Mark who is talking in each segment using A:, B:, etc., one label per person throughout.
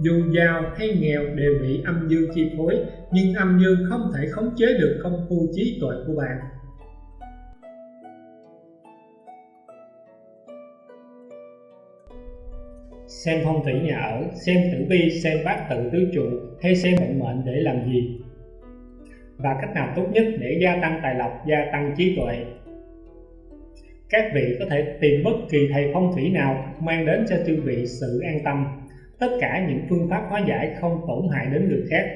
A: Dù giàu hay nghèo đều bị âm dương chi phối, nhưng âm dương không thể khống chế được công phu trí tuệ của bạn. Xem phong thủy nhà ở, xem tử vi, xem bát tự tứ trụ hay xem vận mệnh để làm gì? Và cách nào tốt nhất để gia tăng tài lộc, gia tăng trí tuệ? Các vị có thể tìm bất kỳ thầy phong thủy nào mang đến cho chư vị sự an tâm. Tất cả những phương pháp hóa giải không tổn hại đến người khác.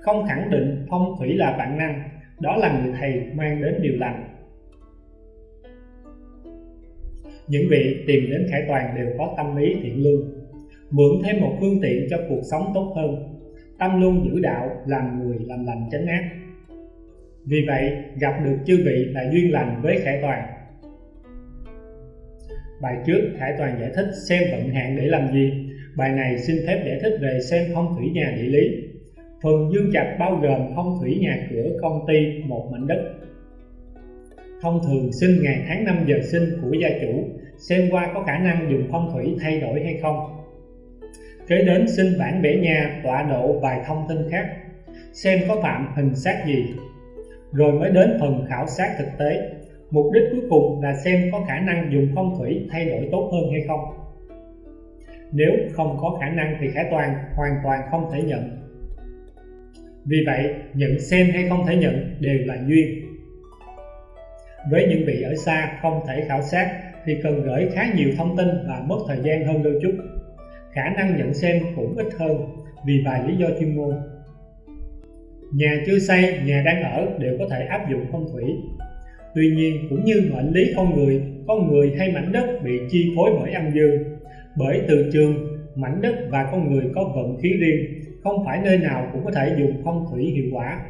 A: Không khẳng định phong thủy là bản năng, đó là người thầy mang đến điều lành. Những vị tìm đến Khải Toàn đều có tâm lý thiện lương, mượn thêm một phương tiện cho cuộc sống tốt hơn. Tâm luôn giữ đạo, làm người làm lành tránh ác. Vì vậy, gặp được chư vị là duyên lành với Khải Toàn. Bài trước Khải Toàn giải thích xem vận hạn để làm gì. Bài này xin phép giải thích về xem phong thủy nhà địa lý. Phần dương trạch bao gồm phong thủy nhà cửa công ty một mảnh đất. Thông thường sinh ngày tháng năm giờ sinh của gia chủ, xem qua có khả năng dùng phong thủy thay đổi hay không. Kế đến sinh bản bể nhà, tọa độ vài thông tin khác, xem có phạm hình sát gì. Rồi mới đến phần khảo sát thực tế, Mục đích cuối cùng là xem có khả năng dùng phong thủy thay đổi tốt hơn hay không. Nếu không có khả năng thì Khải Toàn hoàn toàn không thể nhận. Vì vậy, nhận xem hay không thể nhận đều là duyên. Với những vị ở xa không thể khảo sát thì cần gửi khá nhiều thông tin và mất thời gian hơn đôi chút. Khả năng nhận xem cũng ít hơn vì vài lý do chuyên môn. Nhà chưa xây, nhà đang ở đều có thể áp dụng phong thủy Tuy nhiên cũng như mệnh lý con người, con người hay mảnh đất bị chi phối bởi âm dương. Bởi từ trường, mảnh đất và con người có vận khí riêng, không phải nơi nào cũng có thể dùng phong thủy hiệu quả.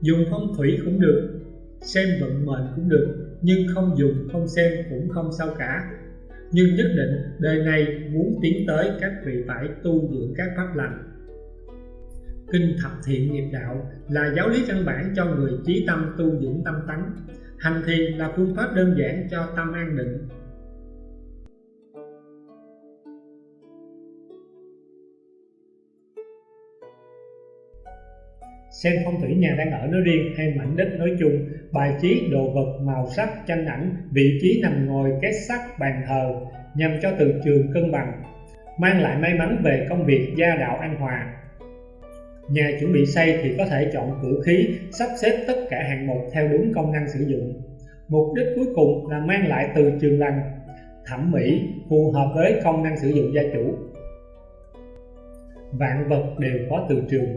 A: Dùng phong thủy cũng được, xem vận mệnh cũng được, nhưng không dùng không xem cũng không sao cả. Nhưng nhất định đời này muốn tiến tới các vị phải tu dưỡng các pháp lành Kinh thập thiện nghiệp đạo là giáo lý căn bản cho người trí tâm tu dưỡng tâm tánh. Hành thiền là phương pháp đơn giản cho tâm an định. Xem phong thủy nhà đang ở nói riêng hay mảnh đất nói chung, bài trí đồ vật, màu sắc, tranh ảnh, vị trí nằm ngồi, kết sắt, bàn thờ nhằm cho từ trường cân bằng, mang lại may mắn về công việc gia đạo an hòa, Nhà chuẩn bị xây thì có thể chọn cửa khí, sắp xếp tất cả hạng mục theo đúng công năng sử dụng. Mục đích cuối cùng là mang lại từ trường lành, thẩm mỹ phù hợp với công năng sử dụng gia chủ. Vạn vật đều có từ trường.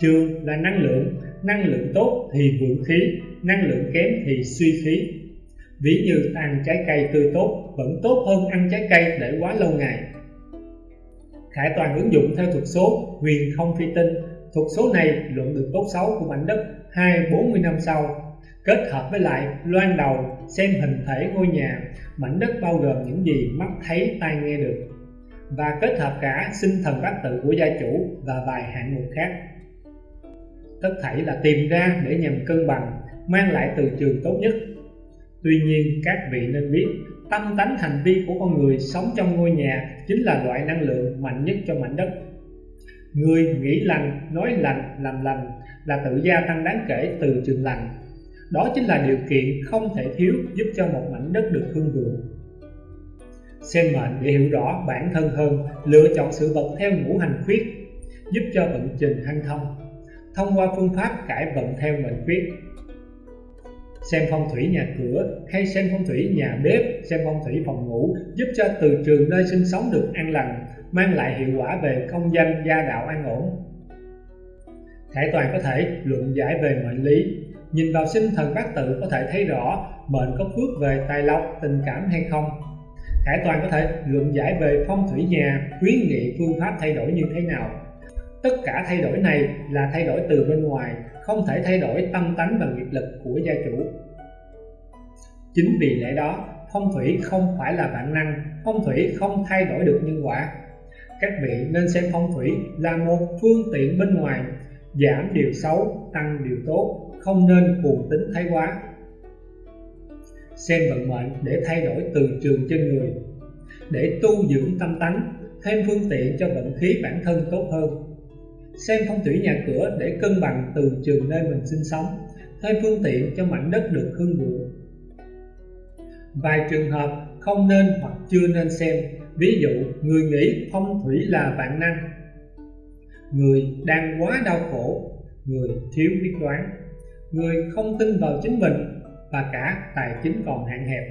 A: Trường là năng lượng, năng lượng tốt thì vượng khí, năng lượng kém thì suy khí. Ví như ăn trái cây tươi tốt vẫn tốt hơn ăn trái cây để quá lâu ngày. Khải toàn ứng dụng theo thuật số huyền không phi tinh. Thuật số này luận được tốt xấu của mảnh đất 2-40 năm sau. Kết hợp với lại loan đầu xem hình thể ngôi nhà mảnh đất bao gồm những gì mắt thấy tai nghe được. Và kết hợp cả sinh thần bát tự của gia chủ và vài hạng mục khác tất thảy là tìm ra để nhằm cân bằng mang lại từ trường tốt nhất tuy nhiên các vị nên biết tâm tánh hành vi của con người sống trong ngôi nhà chính là loại năng lượng mạnh nhất cho mảnh đất Người nghĩ lành, nói lành, làm lành là tự gia tăng đáng kể từ trường lành. Đó chính là điều kiện không thể thiếu giúp cho một mảnh đất được hương vượng. Xem mệnh để hiểu rõ bản thân hơn, lựa chọn sự vật theo ngũ hành khuyết, giúp cho vận trình hanh thông. Thông qua phương pháp cải vận theo mệnh quyết Xem phong thủy nhà cửa hay xem phong thủy nhà bếp, xem phong thủy phòng ngủ giúp cho từ trường nơi sinh sống được an lành, mang lại hiệu quả về công danh gia đạo an ổn. Khải Toàn có thể luận giải về mệnh lý, nhìn vào sinh thần bát tự có thể thấy rõ mệnh có phước về tài lộc, tình cảm hay không. Khải Toàn có thể luận giải về phong thủy nhà, khuyến nghị phương pháp thay đổi như thế nào. Tất cả thay đổi này là thay đổi từ bên ngoài, không thể thay đổi tâm tánh và nghiệp lực của gia chủ. Chính vì lẽ đó, phong thủy không phải là bản năng, phong thủy không thay đổi được nhân quả, các vị nên xem phong thủy là một phương tiện bên ngoài giảm điều xấu tăng điều tốt không nên cuồng tính thái quá. Xem vận mệnh để thay đổi từ trường trên người. Để tu dưỡng tâm tánh thêm phương tiện cho vận khí bản thân tốt hơn xem phong thủy nhà cửa để cân bằng từ trường nơi mình sinh sống thêm phương tiện cho mảnh đất được hương vượng. Vài trường hợp không nên hoặc chưa nên xem, ví dụ người nghĩ phong thủy là vạn năng. Người đang quá đau khổ, người thiếu biết đoán. Người không tin vào chính mình và cả tài chính còn hạn hẹp.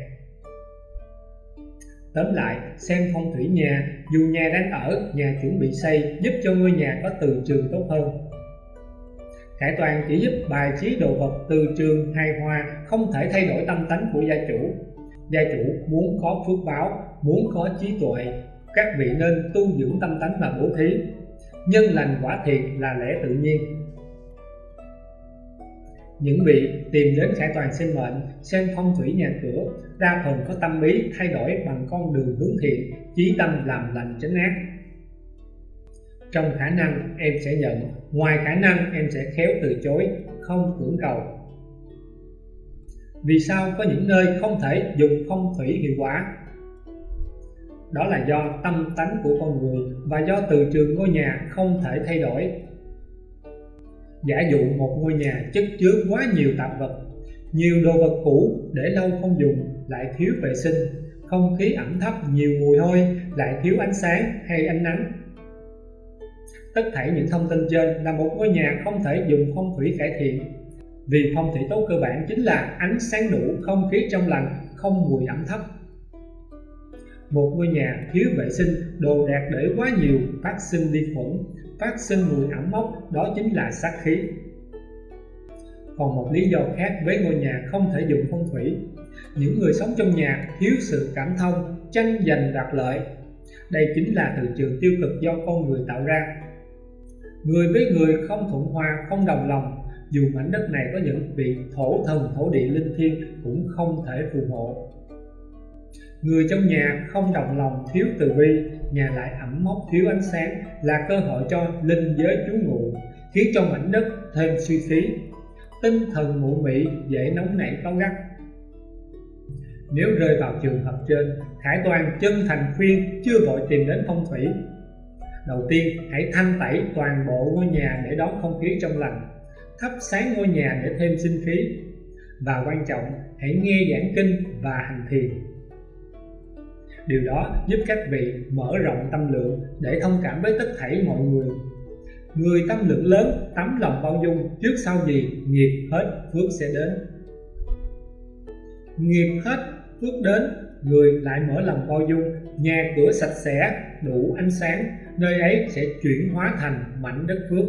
A: Tóm lại, xem phong thủy nhà, dù nhà đang ở, nhà chuẩn bị xây giúp cho ngôi nhà có từ trường tốt hơn. Khải toàn chỉ giúp bài trí đồ vật từ trường hài hòa, không thể thay đổi tâm tánh của gia chủ. Gia chủ muốn có phước báo, muốn có trí tuệ, các vị nên tu dưỡng tâm tánh và bố thí. Nhân lành quả thiện là lẽ tự nhiên. Những vị tìm đến Khải Toàn sinh mệnh, xem phong thủy nhà cửa, đa phần có tâm ý thay đổi bằng con đường hướng thiện, chí tâm làm lành tránh ác. Trong khả năng em sẽ nhận, ngoài khả năng em sẽ khéo từ chối, không cưỡng cầu. Vì sao có những nơi không thể dùng phong thủy hiệu quả? Đó là do tâm tánh của con người và do từ trường ngôi nhà không thể thay đổi giả dụ một ngôi nhà chất chứa quá nhiều tạp vật, nhiều đồ vật cũ để lâu không dùng, lại thiếu vệ sinh, không khí ẩm thấp nhiều mùi hôi, lại thiếu ánh sáng hay ánh nắng. Tất thảy những thông tin trên là một ngôi nhà không thể dùng phong thủy cải thiện. Vì phong thủy tốt cơ bản chính là ánh sáng đủ, không khí trong lành, không mùi ẩm thấp một ngôi nhà thiếu vệ sinh, đồ đạc để quá nhiều, phát sinh vi khuẩn. Phát sinh mùi ẩm mốc, đó chính là sát khí. Còn một lý do khác với ngôi nhà không thể dùng phong thủy. Những người sống trong nhà thiếu sự cảm thông, tranh giành đoạt lợi. Đây chính là từ trường tiêu cực do con người tạo ra. Người với người không thuận hòa, không đồng lòng. Dù mảnh đất này có những vị thổ thần, thổ địa linh thiêng cũng không thể phù hộ. Người trong nhà không đồng lòng thiếu từ bi, nhà lại ẩm mốc thiếu ánh sáng là cơ hội cho linh giới trú ngụ, khiến cho mảnh đất thêm suy khí. Tinh thần mụ mị dễ nóng nảy cáu gắt. Nếu rơi vào trường hợp trên, Khải Toàn chân thành khuyên chưa vội tìm đến phong thủy. Đầu tiên, hãy thanh tẩy toàn bộ ngôi nhà để đón không khí trong lành, thắp sáng ngôi nhà để thêm sinh khí. Và quan trọng, hãy nghe giảng kinh và hành thiền Điều đó giúp các vị mở rộng tâm lượng để thông cảm với tất thảy mọi người. Người tâm lượng lớn, tấm lòng bao dung, trước sau gì nghiệp hết phước sẽ đến. Nghiệp hết phước đến, người lại mở lòng bao dung, nhà cửa sạch sẽ, đủ ánh sáng, nơi ấy sẽ chuyển hóa thành mảnh đất phước.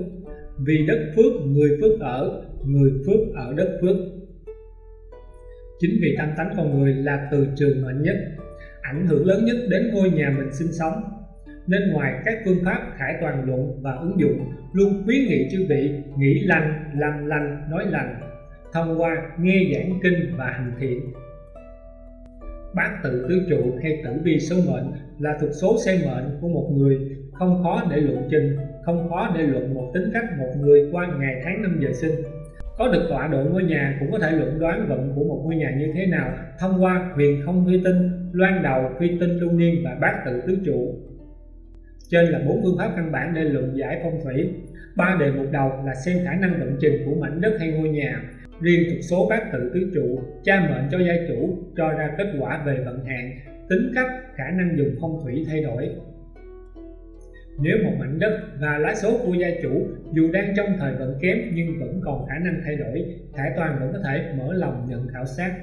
A: Vì đất phước, người phước ở, người phước ở đất phước. Chính vì tâm tánh con người là từ trường mạnh nhất ảnh hưởng lớn nhất đến ngôi nhà mình sinh sống. Nên ngoài các phương pháp khải toàn luận và ứng dụng, luôn khuyến nghị chư vị nghĩ lành, làm lành, nói lành, thông qua nghe giảng kinh và hành thiện. Bát tự tứ trụ hay tử vi số mệnh là thuộc số xem mệnh của một người, không khó để luận trình, không khó để luận một tính cách một người qua ngày tháng năm giờ sinh có được tọa độ ngôi nhà cũng có thể luận đoán vận của một ngôi nhà như thế nào thông qua huyền không phi tinh, loan đầu, phi tinh lưu niên và bát tự tứ trụ. Trên là bốn phương pháp căn bản để luận giải phong thủy. Ba đề mục đầu là xem khả năng vận trình của mảnh đất hay ngôi nhà. Riêng thuộc số bát tự tứ trụ, cha mệnh cho gia chủ cho ra kết quả về vận hạn, tính cách, khả năng dùng phong thủy thay đổi. Nếu một mảnh đất và lá số của gia chủ dù đang trong thời vận kém nhưng vẫn còn khả năng thay đổi, Khải Toàn vẫn có thể mở lòng nhận khảo sát.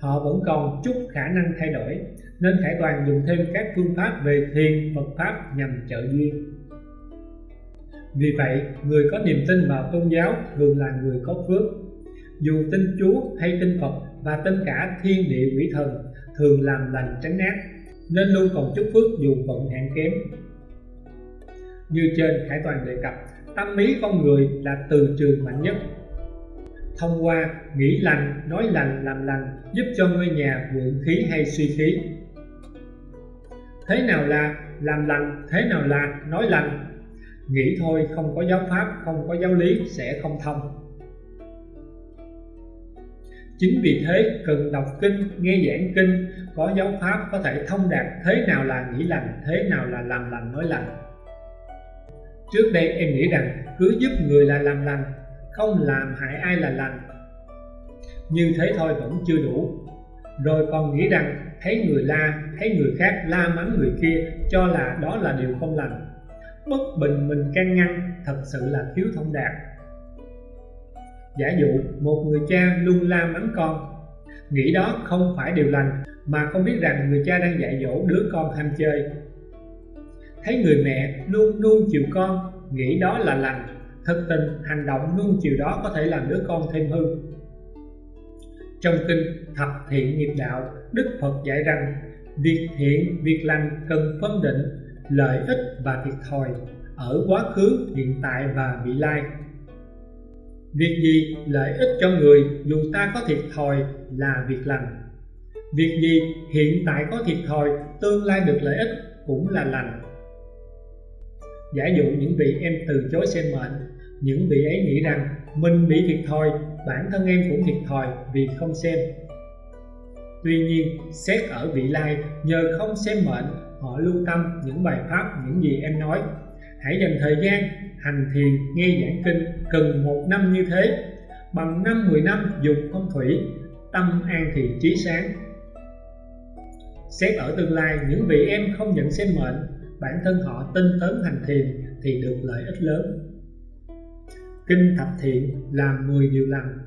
A: Họ vẫn còn chút khả năng thay đổi, nên Khải Toàn dùng thêm các phương pháp về thiền Phật Pháp nhằm trợ duyên. Vì vậy, người có niềm tin vào tôn giáo thường là người có phước. Dù tin Chúa hay tin Phật và tin cả thiên địa quỷ thần thường làm lành tránh ác, nên luôn còn chút phước dù vận hạn kém. Như trên Khải Toàn đề cập, tâm ý con người là từ trường mạnh nhất. Thông qua nghĩ lành, nói lành, làm lành giúp cho ngôi nhà vượng khí hay suy khí. Thế nào là làm lành, thế nào là nói lành? Nghĩ thôi không có giáo pháp, không có giáo lý sẽ không thông. Chính vì thế cần đọc kinh, nghe giảng kinh, có giáo pháp có thể thông đạt thế nào là nghĩ lành, thế nào là làm lành nói lành. Trước đây em nghĩ rằng cứ giúp người là làm lành, không làm hại ai là lành. Như thế thôi vẫn chưa đủ. Rồi còn nghĩ rằng thấy người la, thấy người khác la mắng người kia cho là đó là điều không lành. Bất bình mình can ngăn thật sự là thiếu thông đạt. Giả dụ một người cha luôn la mắng con Nghĩ đó không phải điều lành Mà không biết rằng người cha đang dạy dỗ đứa con ham chơi Thấy người mẹ luôn nuông chiều con Nghĩ đó là lành. Thực tình hành động nuông chiều đó có thể làm đứa con thêm hư. Trong kinh Thập Thiện Nghiệp Đạo Đức Phật dạy rằng Việc thiện, việc lành cần phân định Lợi ích và thiệt thòi Ở quá khứ, hiện tại và vị lai. Việc gì lợi ích cho người dù ta có thiệt thòi là việc lành. Việc gì hiện tại có thiệt thòi tương lai được lợi ích cũng là lành. Giả dụ những vị em từ chối xem mệnh, Những vị ấy nghĩ rằng mình bị thiệt thòi, Bản thân em cũng thiệt thòi vì không xem. Tuy nhiên, xét ở vị lai, nhờ không xem mệnh, Họ lưu tâm những bài pháp, những gì em nói. Hãy dành thời gian hành thiền, nghe giảng kinh cần một năm như thế. Bằng năm, mười năm dùng phong thủy, tâm an thì trí sáng. Xét ở tương lai, những vị em không nhận xem mệnh bản thân họ tinh tấn hành thiền thì được lợi ích lớn kinh thập thiện làm 10 điều lành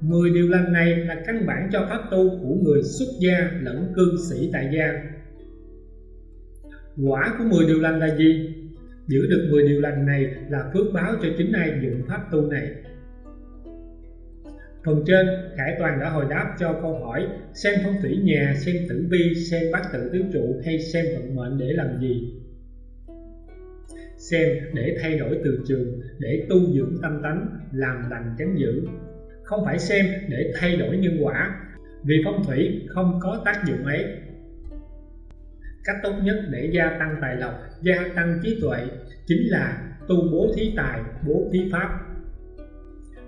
A: 10 điều lành này là căn bản cho pháp tu của người xuất gia lẫn cư sĩ tại gia quả của 10 điều lành là gì Giữ được 10 điều lành này là phước báo cho chính ai dụng pháp tu này. Phần trên, Khải Toàn đã hồi đáp cho câu hỏi xem phong thủy nhà, xem tử vi, xem bát tự tứ trụ hay xem vận mệnh để làm gì? Xem để thay đổi từ trường, để tu dưỡng tâm tánh, làm lành tránh dữ. Không phải xem để thay đổi nhân quả, vì phong thủy không có tác dụng ấy. Cách tốt nhất để gia tăng tài lộc gia tăng trí tuệ chính là tu bố thí tài bố thí pháp.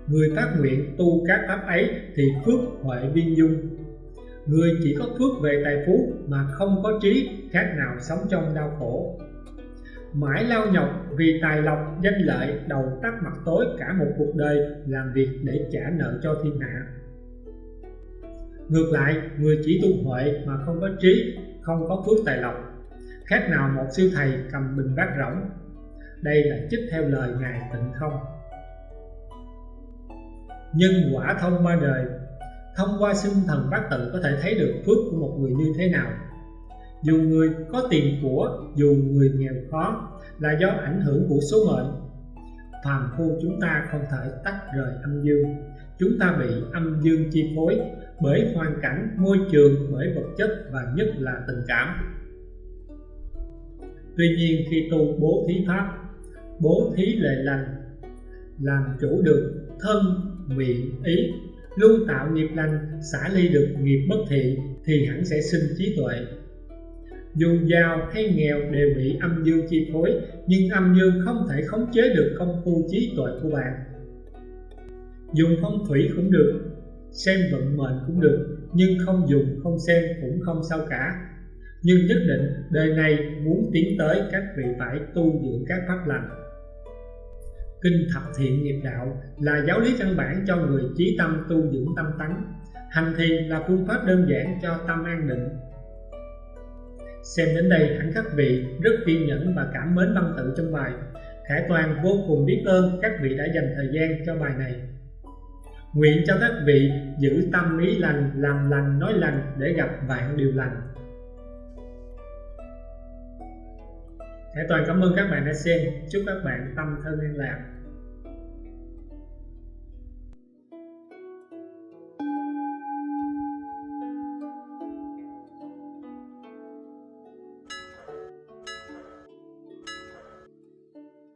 A: Người phát nguyện tu các pháp ấy thì phước huệ viên dung. Người chỉ có phước về tài phú mà không có trí khác nào sống trong đau khổ mãi lao nhọc vì tài lộc, danh lợi, đầu tắt mặt tối cả một cuộc đời làm việc để trả nợ cho thiên hạ. Ngược lại, người chỉ tu huệ mà không có trí, không có phước tài lộc. Khác nào một siêu thầy cầm bình bát rỗng. Đây là chích theo lời ngài tịnh không. Nhân quả thông ba đời. Thông qua sinh thần bát tự có thể thấy được phước của một người như thế nào? Dù người có tiền của, dù người nghèo khó, là do ảnh hưởng của số mệnh. Phàm phu chúng ta không thể tách rời âm dương. Chúng ta bị âm dương chi phối bởi hoàn cảnh, môi trường, bởi vật chất và nhất là tình cảm. Tuy nhiên khi tu bố thí pháp, bố thí lệ lành, làm chủ được thân, miệng, ý, luôn tạo nghiệp lành, xả ly được nghiệp bất thiện thì hẳn sẽ sinh trí tuệ dù giàu hay nghèo đều bị âm dương chi phối, nhưng âm dương không thể khống chế được công phu trí tuệ của bạn. Dùng phong thủy cũng được, xem vận mệnh cũng được, nhưng không dùng, không xem cũng không sao cả. Nhưng nhất định, đời này muốn tiến tới các vị phải tu dưỡng các pháp lành. Kinh thập thiện nghiệp đạo là giáo lý căn bản cho người trí tâm tu dưỡng tâm tánh. Hành thiền là phương pháp đơn giản cho tâm an định xem đến đây hẳn các vị rất kiên nhẫn và cảm mến văn tự trong bài khải toàn vô cùng biết ơn các vị đã dành thời gian cho bài này Nguyện cho các vị giữ tâm ý lành, làm lành, nói lành để gặp vạn điều lành. Khải Toàn cảm ơn các bạn đã xem. Chúc các bạn tâm thân an lạc.